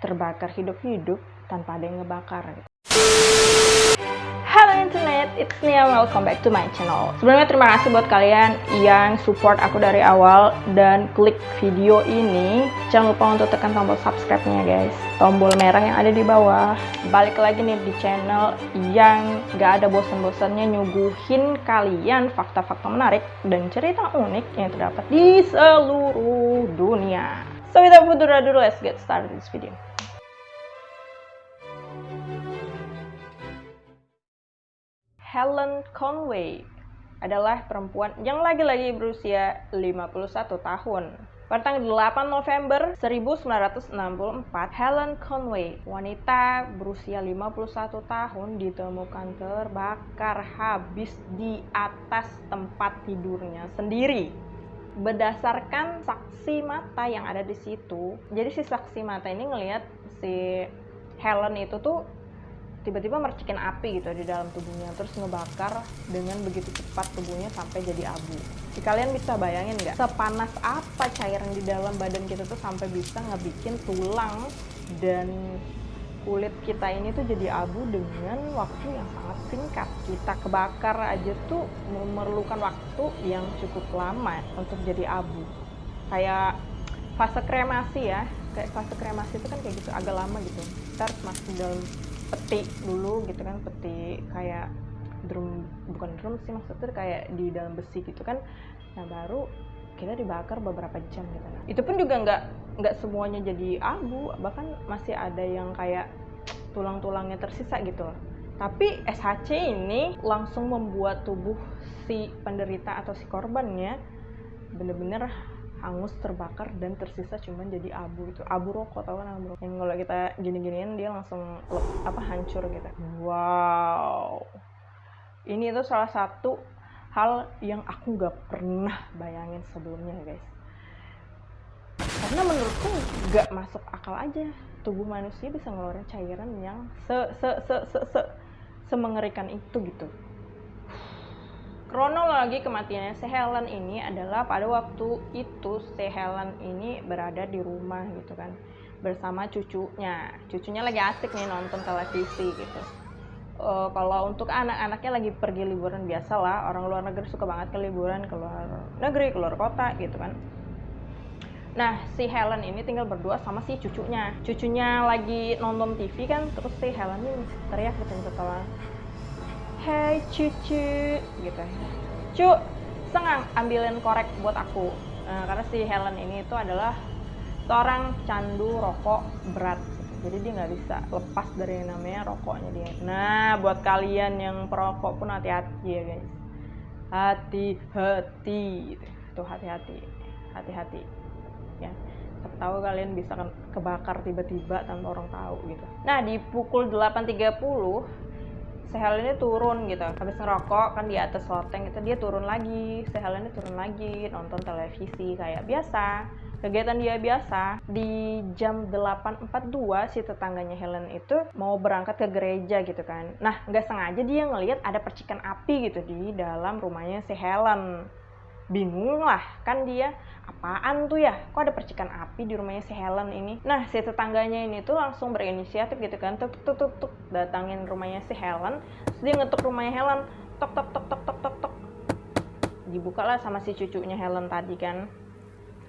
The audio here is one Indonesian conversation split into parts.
terbakar hidup-hidup tanpa ada yang ngebakar. Halo internet, it's Nia, welcome back to my channel. Sebelumnya terima kasih buat kalian yang support aku dari awal dan klik video ini. Jangan lupa untuk tekan tombol subscribe-nya guys. Tombol merah yang ada di bawah. Balik lagi nih di channel yang gak ada bosan-bosannya nyuguhin kalian fakta-fakta menarik dan cerita unik yang terdapat di seluruh dunia. So without further ado, let's get started this video. Helen Conway adalah perempuan yang lagi-lagi berusia 51 tahun. Pada tanggal 8 November 1964, Helen Conway, wanita berusia 51 tahun, ditemukan terbakar habis di atas tempat tidurnya sendiri. Berdasarkan saksi mata yang ada di situ, jadi si saksi mata ini ngelihat si Helen itu tuh tiba-tiba mercikin api gitu di dalam tubuhnya terus ngebakar dengan begitu cepat tubuhnya sampai jadi abu. Jadi kalian bisa bayangin nggak sepanas apa cairan di dalam badan kita tuh sampai bisa ngebikin tulang dan kulit kita ini tuh jadi abu dengan waktu yang sangat singkat. Kita kebakar aja tuh memerlukan waktu yang cukup lama untuk jadi abu. Kayak fase kremasi ya, kayak fase kremasi itu kan kayak gitu agak lama gitu. Kita harus masuk dalam peti dulu gitu kan peti kayak drum bukan drum sih maksudnya kayak di dalam besi gitu kan. Nah baru kita dibakar beberapa jam gitu. Nah itu pun juga nggak nggak semuanya jadi abu bahkan masih ada yang kayak tulang-tulangnya tersisa gitu. Tapi SHC ini langsung membuat tubuh si penderita atau si korbannya bener-bener hangus terbakar dan tersisa cuman jadi abu itu abu rokok tau kan abu rokok? Yang kalau kita gini-giniin dia langsung apa hancur gitu. Wow. Ini itu salah satu hal yang aku gak pernah bayangin sebelumnya guys. Karena menurutku gak masuk akal aja. Tubuh manusia bisa ngeluarin cairan yang se se se se se semengerikan itu gitu kronologi kematiannya si Helen ini adalah pada waktu itu si Helen ini berada di rumah gitu kan bersama cucunya. Cucunya lagi asik nih nonton televisi gitu. Uh, kalau untuk anak-anaknya lagi pergi liburan biasa lah orang luar negeri suka banget ke liburan ke luar negeri keluar kota gitu kan. Nah, si Helen ini tinggal berdua sama si cucunya. Cucunya lagi nonton TV kan, terus si Helen ini teriak gitu hey cucu gitu. Cu sengang ambilin korek buat aku. Nah, karena si Helen ini itu adalah seorang candu rokok berat. Jadi dia nggak bisa lepas dari yang namanya rokoknya dia. Nah buat kalian yang perokok pun hati-hati ya guys. Hati-hati. Tuh hati-hati. Hati-hati. Ya. Tahu kalian bisa kebakar tiba-tiba tanpa orang tahu gitu. Nah di pukul 8.30 Sehel ini turun gitu. Habis ngerokok kan di atas loteng itu dia turun lagi. Sehel ini turun lagi nonton televisi kayak biasa. Kegiatan dia biasa. Di jam 8.42 si tetangganya Helen itu mau berangkat ke gereja gitu kan. Nah nggak sengaja dia ngelihat ada percikan api gitu di dalam rumahnya si Helen bingung lah kan dia apaan tuh ya kok ada percikan api di rumahnya si Helen ini nah si tetangganya ini tuh langsung berinisiatif gitu kan tuk tuk tuk tuk datangin rumahnya si Helen terus dia ngetuk rumahnya Helen tok tok tok tok tok tok tok dibuka lah sama si cucunya Helen tadi kan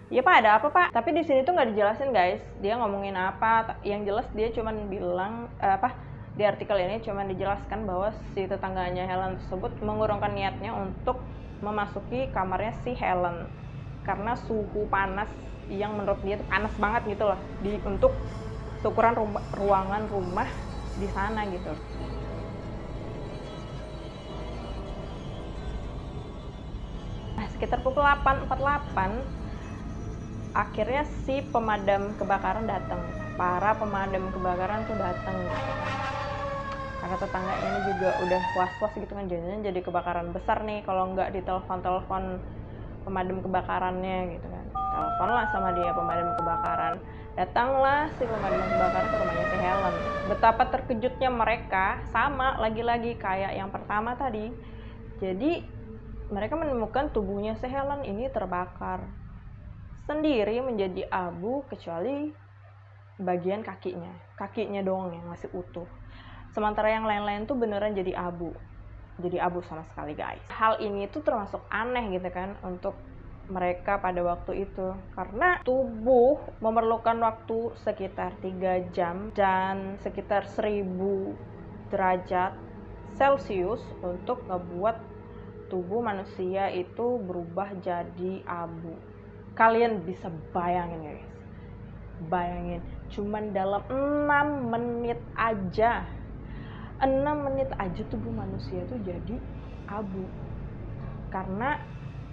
Ya pak ada apa pak? Tapi di sini tuh nggak dijelasin guys. Dia ngomongin apa? Yang jelas dia cuman bilang eh, apa? Di artikel ini cuman dijelaskan bahwa si tetangganya Helen tersebut mengurungkan niatnya untuk memasuki kamarnya si Helen karena suhu panas yang menurut dia itu panas banget gitu loh di untuk ukuran rumah, ruangan rumah di sana gitu. Nah, sekitar pukul 8.48 akhirnya si pemadam kebakaran datang. Para pemadam kebakaran tuh datang gitu karena tetangga ini juga udah was-was gitu kan. Jadinya jadi kebakaran besar nih kalau nggak ditelepon-telepon pemadam kebakarannya gitu kan. Telepon lah sama dia pemadam kebakaran. Datanglah si pemadam kebakaran ke rumahnya si Helen. Betapa terkejutnya mereka sama lagi-lagi kayak yang pertama tadi. Jadi mereka menemukan tubuhnya si Helen ini terbakar. Sendiri menjadi abu kecuali bagian kakinya. Kakinya doang yang masih utuh sementara yang lain-lain tuh beneran jadi abu jadi abu sama sekali guys hal ini tuh termasuk aneh gitu kan untuk mereka pada waktu itu karena tubuh memerlukan waktu sekitar 3 jam dan sekitar 1000 derajat Celcius untuk ngebuat tubuh manusia itu berubah jadi abu. Kalian bisa bayangin guys. Bayangin, cuman dalam 6 menit aja. 6 menit aja tubuh manusia itu jadi abu. Karena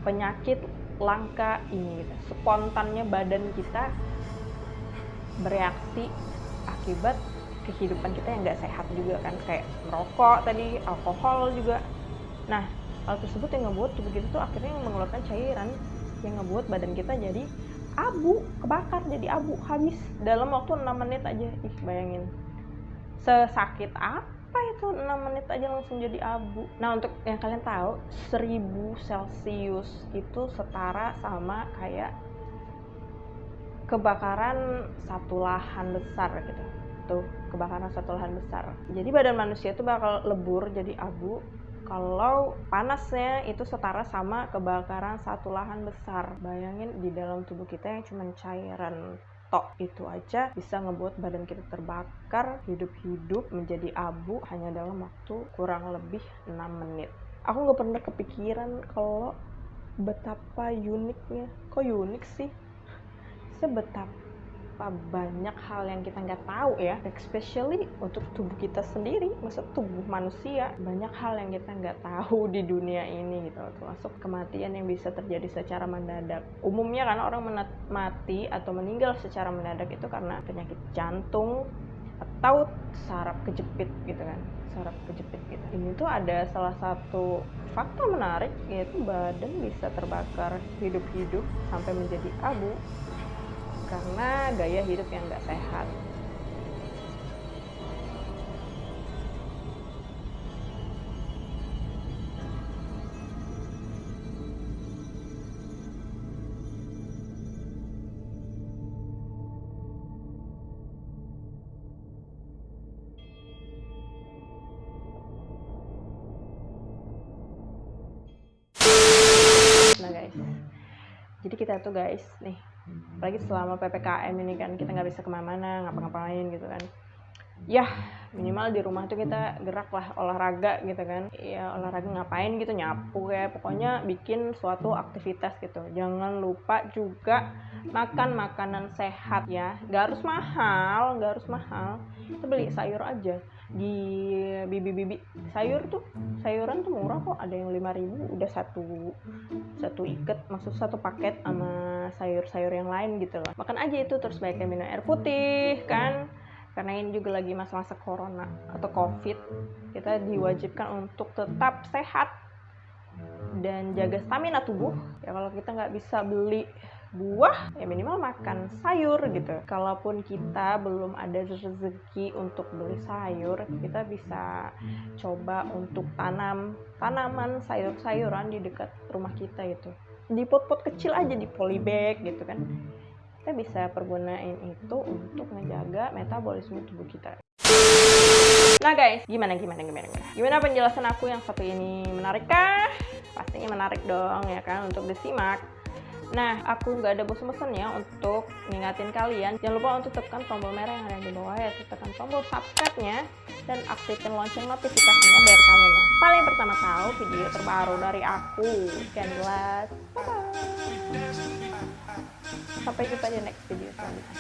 penyakit langka ini gitu. Spontannya badan kita bereaksi akibat kehidupan kita yang nggak sehat juga kan kayak merokok tadi alkohol juga nah hal tersebut yang ngebuat tubuh kita tuh akhirnya mengeluarkan cairan yang ngebuat badan kita jadi abu kebakar jadi abu habis dalam waktu 6 menit aja ih bayangin sesakit apa itu 6 menit aja langsung jadi abu. Nah untuk yang kalian tahu 1000 celcius itu setara sama kayak kebakaran satu lahan besar gitu. Tuh kebakaran satu lahan besar. Jadi badan manusia itu bakal lebur jadi abu kalau panasnya itu setara sama kebakaran satu lahan besar. Bayangin di dalam tubuh kita yang cuma cairan tok itu aja bisa ngebuat badan kita terbakar hidup-hidup menjadi abu hanya dalam waktu kurang lebih 6 menit. Aku nggak pernah kepikiran kalau betapa uniknya. Kok unik sih? Sebetapa betapa banyak hal yang kita nggak tahu ya especially untuk tubuh kita sendiri maksud tubuh manusia banyak hal yang kita nggak tahu di dunia ini gitu termasuk kematian yang bisa terjadi secara mendadak. Umumnya kan orang mati atau meninggal secara mendadak itu karena penyakit jantung atau saraf kejepit gitu kan saraf kejepit gitu. Ini tuh ada salah satu fakta menarik yaitu badan bisa terbakar hidup-hidup sampai menjadi abu karena gaya hidup yang nggak sehat. Nah guys, jadi kita tuh guys nih apalagi selama ppkm ini kan kita nggak bisa ke mana-mana ngapa-ngapain gitu kan. Ya minimal di rumah tuh kita gerak lah olahraga gitu kan. Ya olahraga ngapain gitu nyapu ya. Pokoknya bikin suatu aktivitas gitu. Jangan lupa juga makan makanan sehat ya. Gak harus mahal gak harus mahal. Kita beli sayur aja di bibi-bibi. Sayur tuh sayuran tuh murah kok. Ada yang 5000 udah satu satu ikat maksud satu paket sama sayur-sayur yang lain gitu loh. Makan aja itu terus banyak minum air putih kan? Karena ini juga lagi masa-masa corona atau covid kita diwajibkan untuk tetap sehat dan jaga stamina tubuh. Ya kalau kita nggak bisa beli buah ya minimal makan sayur gitu kalaupun kita belum ada rezeki untuk beli sayur kita bisa coba untuk tanam tanaman sayur-sayuran di dekat rumah kita itu di pot-pot kecil aja di polybag gitu kan kita bisa pergunain itu untuk menjaga metabolisme tubuh kita Nah guys, gimana gimana gimana gimana? Gimana penjelasan aku yang satu ini menarik kah? Pastinya menarik dong ya kan untuk disimak. Nah, aku nggak ada bosen-bosen ya untuk ngingatin kalian. Jangan lupa untuk tekan tombol merah yang ada di bawah, ya, tekan tombol subscribe-nya dan aktifkan lonceng notifikasinya biar kalian yang paling pertama tahu video terbaru dari aku. Sekian jelas. Sampai jumpa di next video selanjutnya.